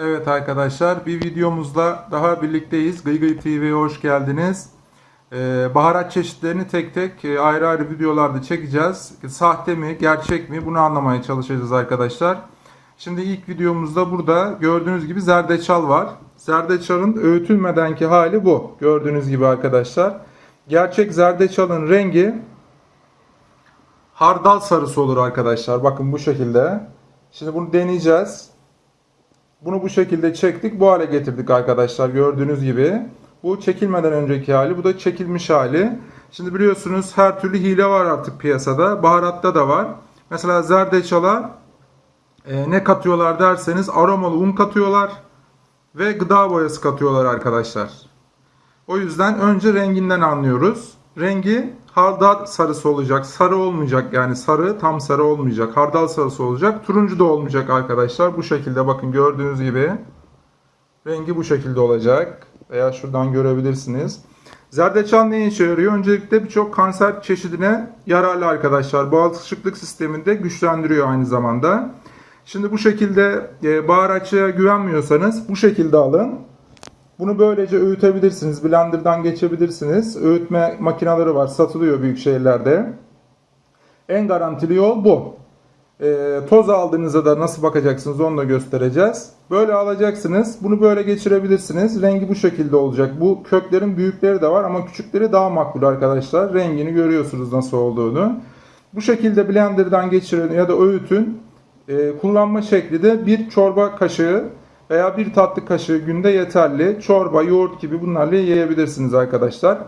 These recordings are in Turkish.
Evet arkadaşlar bir videomuzla daha birlikteyiz. Gıygıy TV'ye hoş geldiniz. Ee, baharat çeşitlerini tek tek e, ayrı ayrı videolarda çekeceğiz. Sahte mi, gerçek mi bunu anlamaya çalışacağız arkadaşlar. Şimdi ilk videomuzda burada gördüğünüz gibi zerdeçal var. Zerdeçalın öğütülmedenki hali bu. Gördüğünüz gibi arkadaşlar. Gerçek zerdeçalın rengi hardal sarısı olur arkadaşlar. Bakın bu şekilde. Şimdi bunu deneyeceğiz. Bunu bu şekilde çektik. Bu hale getirdik arkadaşlar. Gördüğünüz gibi. Bu çekilmeden önceki hali. Bu da çekilmiş hali. Şimdi biliyorsunuz her türlü hile var artık piyasada. Baharatta da var. Mesela zerdeçala e, ne katıyorlar derseniz aromalı un katıyorlar. Ve gıda boyası katıyorlar arkadaşlar. O yüzden önce renginden anlıyoruz. Rengi hardal sarısı olacak. Sarı olmayacak yani sarı tam sarı olmayacak. Hardal sarısı olacak. Turuncu da olmayacak arkadaşlar. Bu şekilde bakın gördüğünüz gibi. Rengi bu şekilde olacak. Veya şuradan görebilirsiniz. Zerdeçal ne işe yarıyor? Öncelikle birçok kanser çeşidine yararlı arkadaşlar. Bağışıklık sisteminde güçlendiriyor aynı zamanda. Şimdi bu şekilde e, baharatçıya güvenmiyorsanız bu şekilde alın. Bunu böylece öğütebilirsiniz. Blender'dan geçebilirsiniz. Öğütme makineleri var. Satılıyor büyük şehirlerde. En garantili yol bu. E, toz aldığınızda da nasıl bakacaksınız onu da göstereceğiz. Böyle alacaksınız. Bunu böyle geçirebilirsiniz. Rengi bu şekilde olacak. Bu köklerin büyükleri de var ama küçükleri daha makbul arkadaşlar. Rengini görüyorsunuz nasıl olduğunu. Bu şekilde blenderdan geçirin ya da öğütün. E, kullanma şekli de bir çorba kaşığı veya bir tatlı kaşığı günde yeterli. Çorba, yoğurt gibi bunlarla yiyebilirsiniz arkadaşlar.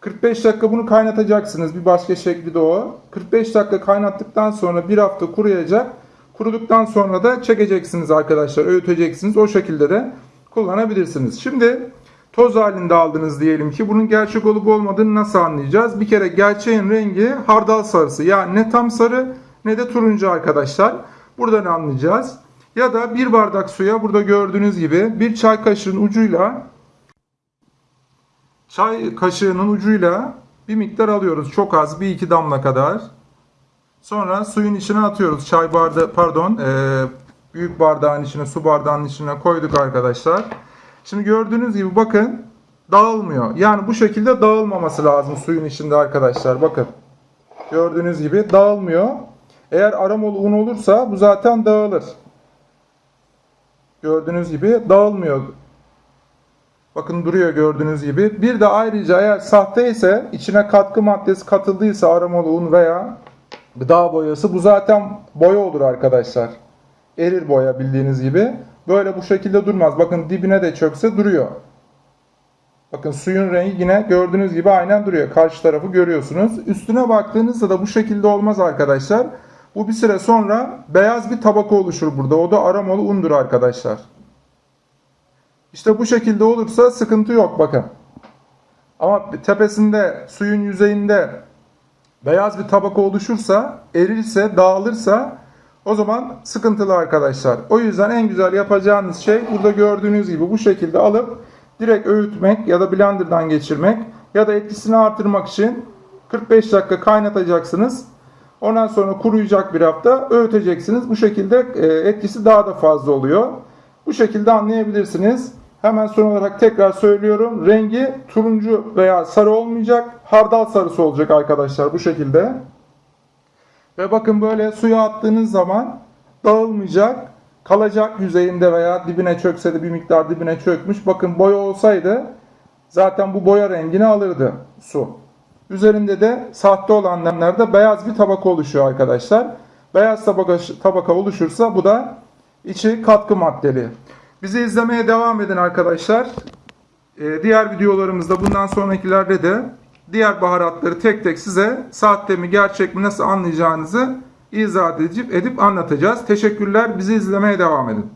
45 dakika bunu kaynatacaksınız. Bir başka şekli de o. 45 dakika kaynattıktan sonra bir hafta kuruyacak. Kuruduktan sonra da çekeceksiniz arkadaşlar. Öğüteceksiniz. O şekilde de kullanabilirsiniz. Şimdi toz halinde aldınız diyelim ki bunun gerçek olup olmadığını nasıl anlayacağız? Bir kere gerçeğin rengi hardal sarısı. Yani ne tam sarı ne de turuncu arkadaşlar. Buradan anlayacağız. Ya da bir bardak suya burada gördüğünüz gibi bir çay kaşığının ucuyla çay kaşığının ucuyla bir miktar alıyoruz. Çok az bir iki damla kadar. Sonra suyun içine atıyoruz. Çay bardağı pardon e, büyük bardağın içine su bardağının içine koyduk arkadaşlar. Şimdi gördüğünüz gibi bakın dağılmıyor. Yani bu şekilde dağılmaması lazım suyun içinde arkadaşlar. Bakın gördüğünüz gibi dağılmıyor. Eğer aromalı un olursa bu zaten dağılır. Gördüğünüz gibi dağılmıyor. Bakın duruyor gördüğünüz gibi. Bir de ayrıca eğer sahte ise içine katkı maddesi katıldıysa aromalı un veya gıda boyası bu zaten boya olur arkadaşlar. Erir boya bildiğiniz gibi. Böyle bu şekilde durmaz. Bakın dibine de çökse duruyor. Bakın suyun rengi yine gördüğünüz gibi aynen duruyor. Karşı tarafı görüyorsunuz. Üstüne baktığınızda da bu şekilde olmaz arkadaşlar. Bu bir süre sonra beyaz bir tabaka oluşur burada. O da aromalı undur arkadaşlar. İşte bu şekilde olursa sıkıntı yok bakın. Ama tepesinde suyun yüzeyinde beyaz bir tabaka oluşursa, erirse, dağılırsa o zaman sıkıntılı arkadaşlar. O yüzden en güzel yapacağınız şey burada gördüğünüz gibi bu şekilde alıp direkt öğütmek ya da blenderdan geçirmek ya da etkisini artırmak için 45 dakika kaynatacaksınız. Ondan sonra kuruyacak bir hafta öğüteceksiniz. Bu şekilde e, etkisi daha da fazla oluyor. Bu şekilde anlayabilirsiniz. Hemen son olarak tekrar söylüyorum. Rengi turuncu veya sarı olmayacak. Hardal sarısı olacak arkadaşlar bu şekilde. Ve bakın böyle suya attığınız zaman dağılmayacak. Kalacak yüzeyinde veya dibine çökse de bir miktar dibine çökmüş. Bakın boya olsaydı zaten bu boya rengini alırdı su. Üzerinde de sahte olanlarda beyaz bir tabaka oluşuyor arkadaşlar. Beyaz tabaka, tabaka oluşursa bu da içi katkı maddeli. Bizi izlemeye devam edin arkadaşlar. Ee, diğer videolarımızda bundan sonrakilerde de diğer baharatları tek tek size sahte mi gerçek mi nasıl anlayacağınızı izah edip, edip anlatacağız. Teşekkürler. Bizi izlemeye devam edin.